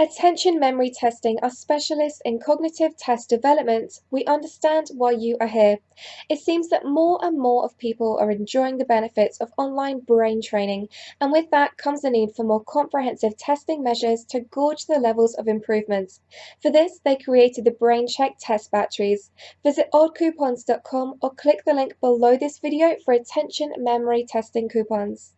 Attention Memory Testing are specialists in cognitive test development. We understand why you are here. It seems that more and more of people are enjoying the benefits of online brain training, and with that comes the need for more comprehensive testing measures to gauge the levels of improvements. For this, they created the Brain Check test batteries. Visit oddcoupons.com or click the link below this video for attention memory testing coupons.